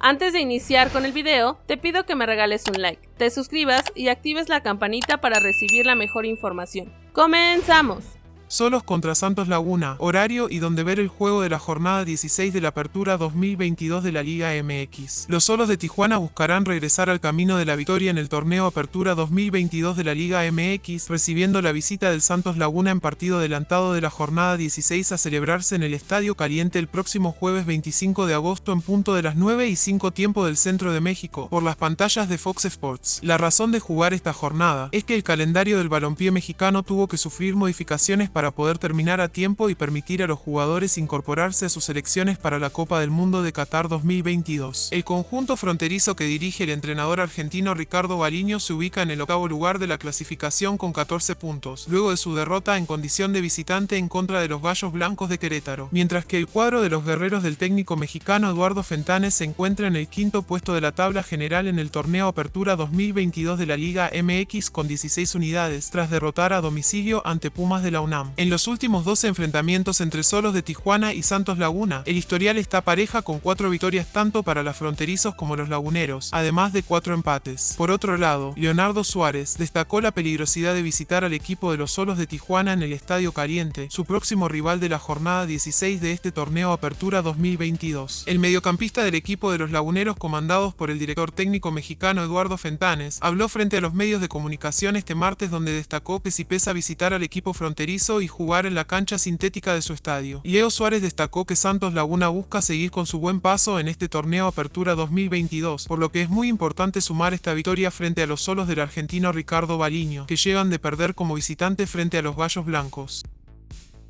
Antes de iniciar con el video, te pido que me regales un like, te suscribas y actives la campanita para recibir la mejor información. ¡Comenzamos! Solos contra Santos Laguna, horario y donde ver el juego de la jornada 16 de la Apertura 2022 de la Liga MX. Los Solos de Tijuana buscarán regresar al camino de la victoria en el torneo Apertura 2022 de la Liga MX, recibiendo la visita del Santos Laguna en partido adelantado de la jornada 16 a celebrarse en el Estadio Caliente el próximo jueves 25 de agosto en punto de las 9 y 5 tiempo del centro de México, por las pantallas de Fox Sports. La razón de jugar esta jornada es que el calendario del balompié mexicano tuvo que sufrir modificaciones poder terminar a tiempo y permitir a los jugadores incorporarse a sus selecciones para la Copa del Mundo de Qatar 2022. El conjunto fronterizo que dirige el entrenador argentino Ricardo Baliño se ubica en el octavo lugar de la clasificación con 14 puntos, luego de su derrota en condición de visitante en contra de los Gallos Blancos de Querétaro, mientras que el cuadro de los guerreros del técnico mexicano Eduardo Fentanes se encuentra en el quinto puesto de la tabla general en el torneo Apertura 2022 de la Liga MX con 16 unidades, tras derrotar a domicilio ante Pumas de la UNAM. En los últimos 12 enfrentamientos entre Solos de Tijuana y Santos Laguna, el historial está pareja con 4 victorias tanto para los fronterizos como los laguneros, además de 4 empates. Por otro lado, Leonardo Suárez destacó la peligrosidad de visitar al equipo de los Solos de Tijuana en el Estadio Caliente, su próximo rival de la jornada 16 de este torneo Apertura 2022. El mediocampista del equipo de los laguneros comandados por el director técnico mexicano Eduardo Fentanes, habló frente a los medios de comunicación este martes donde destacó que si pesa visitar al equipo fronterizo y jugar en la cancha sintética de su estadio. Leo Suárez destacó que Santos Laguna busca seguir con su buen paso en este torneo Apertura 2022, por lo que es muy importante sumar esta victoria frente a los solos del argentino Ricardo Baliño, que llegan de perder como visitante frente a los Gallos Blancos.